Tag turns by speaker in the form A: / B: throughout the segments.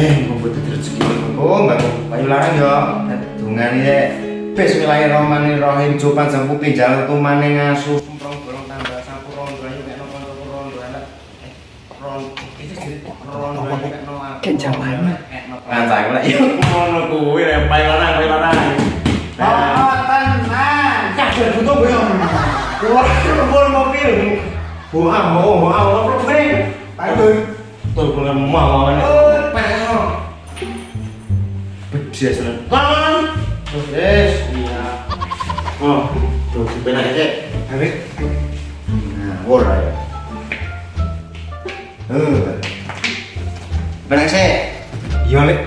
A: Eh, ngumpet rezeki? Kok enggak payu larang yo. Dungan ya Bismillahirrahmanirrahim Coba jampu pinjal tumane ngasu Semprong bolong tambah sapu rondo ayo kayak nopo nopo rondo anak. Eh, rondo itu jadi rondo ayo kayak nopo
B: Kayak jaman.
A: Ngancang lah yuk ngono kuwi payu larang payu larang.
B: Oh, tenang.
A: Kabeh butuh gue Keluar keluar mobil. Buah mau mau penting Ayo Tuh gue mau mau
B: Oh.
A: Bedes kan. Bedes. Iya. Oh, tuh dipenak aja. Ayo. Nah, ora ya. Eh. Benak sih. Iya, Lek.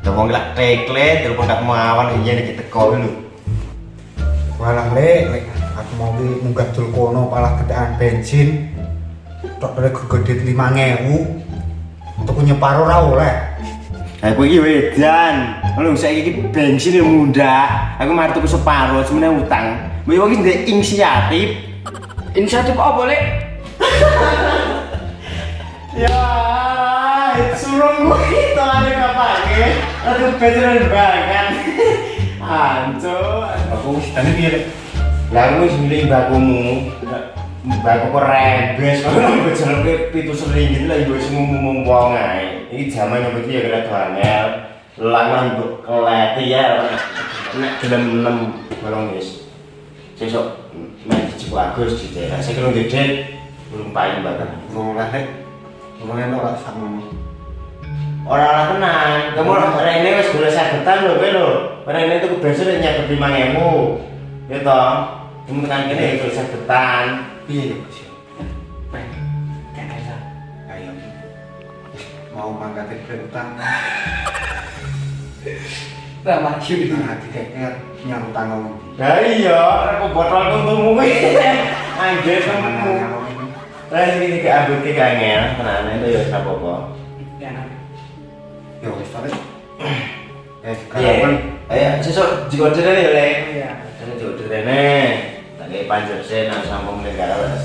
A: Lah wong lak tekle telepon tak mawan iya nek teko lho.
C: Walah lek, lek aku mau ki munggah dul kono palah gedaan bensin. Tok dari gegedit 5000. Tuku nyeparo ra oleh.
A: Aku iki wedan. Lho saiki iki bensin yo munda. Aku mari tuku separo semeneh utang. Mbok iki ndek inisiatif.
B: Inisiatif apa, Lek?
A: Ya, suruh gue itu ada kapake. Aduh, beneran banget. Ancur. Aku wis tadi piye, Lek? Lah aku wis milih bakumu. Baku kok rebes, kalau bejalan ke pitu sering gitu lah, ibu semua ngomong wong ae. Ini zaman yang begini ya kira tuangel. Langan untuk keleti ya. Nek gelem enam balong wis. Sesuk dicukup Agus di daerah. Saya kira gede belum paling banget.
C: Wong lah lek. Wong enak ora sakmu.
A: Orang orang tenang, kamu Rene wis golek sagetan lho kowe lho. Rene tuku bensin wis nyatet 5000. Ya toh. Kamu tekan kene ya golek sagetan.
C: Piye Mau mangkat utang.
B: Lah, maju.
C: Nah, dikeker wong ndi.
A: Lah iya, aku botol kuntumu kuwi. Anjir kamu. Lah iki iki ambut ki kangel, tenan itu ya ora apa-apa.
B: Ya, nah.
C: Yo wis to, Lek. Eh,
A: Iya.
C: karapan.
A: Ayo sesuk jiko dene ya, Le.
B: Iya.
A: Ini dene. Tadi panjer sen nang sampung negara wis.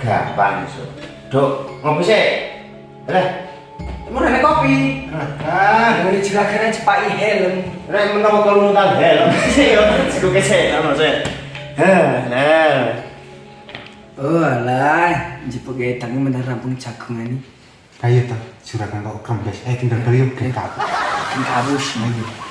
A: Gampang iso. Duk, ngopi sih. Lah,
B: Mau nenek kopi.
C: Ah,
B: ah. ini juga kena cepat helm.
A: Nenek menawa kalau mau tahu helm. Iya, cukup kece. Nama saya.
B: Oh lah, jepuk kayak tangan mendar rampung jagung ini.
C: Ayo tuh, juragan kok kambes. Eh, tinggal beliau kayak kabus.
B: Kayak kabus, nih.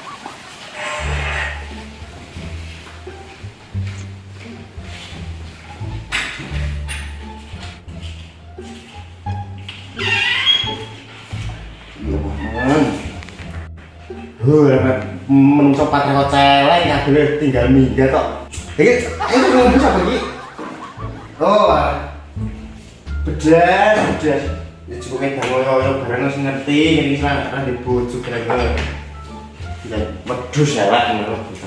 A: Huh, menungso patreko celeng kabeh tinggal minggat tok. Iki iki ngombe sapa iki? Oh. ah. Bedas, bedas. Ya cukup kayak ngoyo-ngoyo bareng wis ngerti, ini selang ra di kira-kira. Ya wedhus elek ngono bisa.